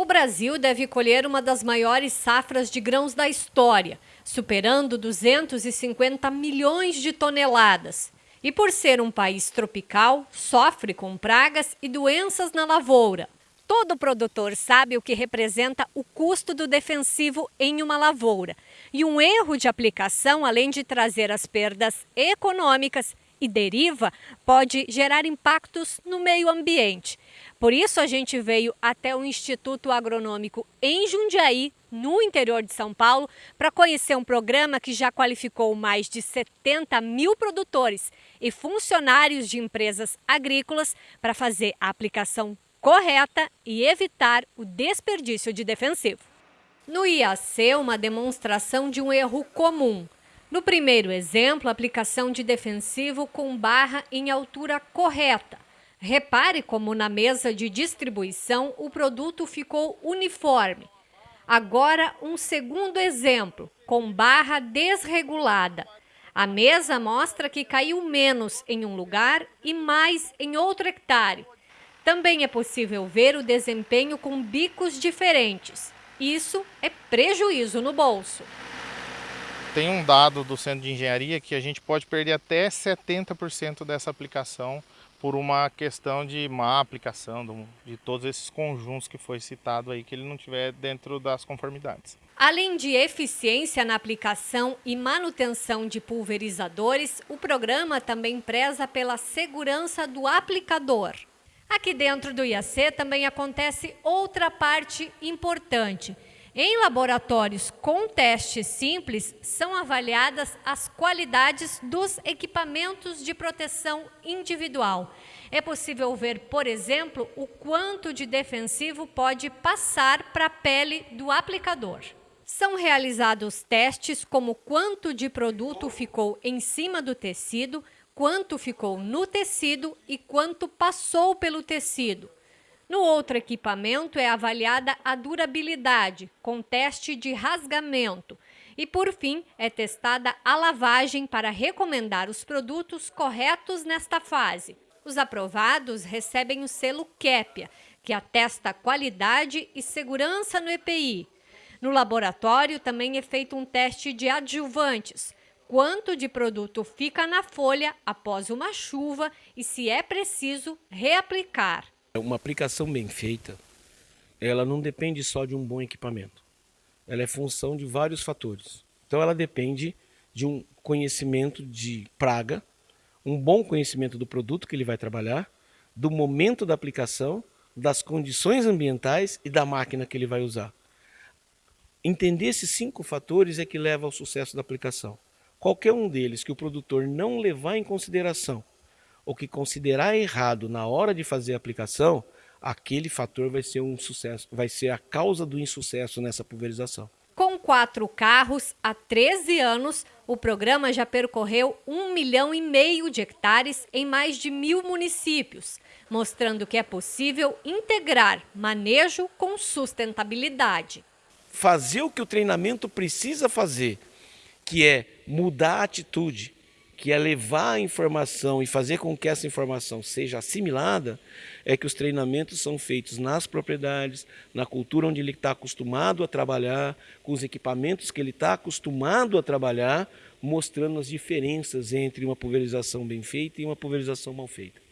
O Brasil deve colher uma das maiores safras de grãos da história, superando 250 milhões de toneladas. E por ser um país tropical, sofre com pragas e doenças na lavoura. Todo produtor sabe o que representa o custo do defensivo em uma lavoura. E um erro de aplicação, além de trazer as perdas econômicas e deriva, pode gerar impactos no meio ambiente. Por isso, a gente veio até o Instituto Agronômico em Jundiaí, no interior de São Paulo, para conhecer um programa que já qualificou mais de 70 mil produtores e funcionários de empresas agrícolas para fazer a aplicação correta e evitar o desperdício de defensivo. No IAC, uma demonstração de um erro comum. No primeiro exemplo, aplicação de defensivo com barra em altura correta. Repare como na mesa de distribuição o produto ficou uniforme. Agora, um segundo exemplo, com barra desregulada. A mesa mostra que caiu menos em um lugar e mais em outro hectare. Também é possível ver o desempenho com bicos diferentes. Isso é prejuízo no bolso. Tem um dado do Centro de Engenharia que a gente pode perder até 70% dessa aplicação por uma questão de má aplicação de todos esses conjuntos que foi citado aí, que ele não tiver dentro das conformidades. Além de eficiência na aplicação e manutenção de pulverizadores, o programa também preza pela segurança do aplicador. Aqui dentro do IAC também acontece outra parte importante. Em laboratórios com testes simples, são avaliadas as qualidades dos equipamentos de proteção individual. É possível ver, por exemplo, o quanto de defensivo pode passar para a pele do aplicador. São realizados testes como quanto de produto ficou em cima do tecido, quanto ficou no tecido e quanto passou pelo tecido. No outro equipamento é avaliada a durabilidade, com teste de rasgamento. E, por fim, é testada a lavagem para recomendar os produtos corretos nesta fase. Os aprovados recebem o selo KEPIA, que atesta qualidade e segurança no EPI. No laboratório também é feito um teste de adjuvantes, quanto de produto fica na folha após uma chuva e, se é preciso, reaplicar. Uma aplicação bem feita, ela não depende só de um bom equipamento. Ela é função de vários fatores. Então ela depende de um conhecimento de praga, um bom conhecimento do produto que ele vai trabalhar, do momento da aplicação, das condições ambientais e da máquina que ele vai usar. Entender esses cinco fatores é que leva ao sucesso da aplicação. Qualquer um deles que o produtor não levar em consideração ou que considerar errado na hora de fazer a aplicação, aquele fator vai ser um sucesso, vai ser a causa do insucesso nessa pulverização. Com quatro carros, há 13 anos, o programa já percorreu um milhão e meio de hectares em mais de mil municípios, mostrando que é possível integrar manejo com sustentabilidade. Fazer o que o treinamento precisa fazer que é mudar a atitude, que é levar a informação e fazer com que essa informação seja assimilada, é que os treinamentos são feitos nas propriedades, na cultura onde ele está acostumado a trabalhar, com os equipamentos que ele está acostumado a trabalhar, mostrando as diferenças entre uma pulverização bem feita e uma pulverização mal feita.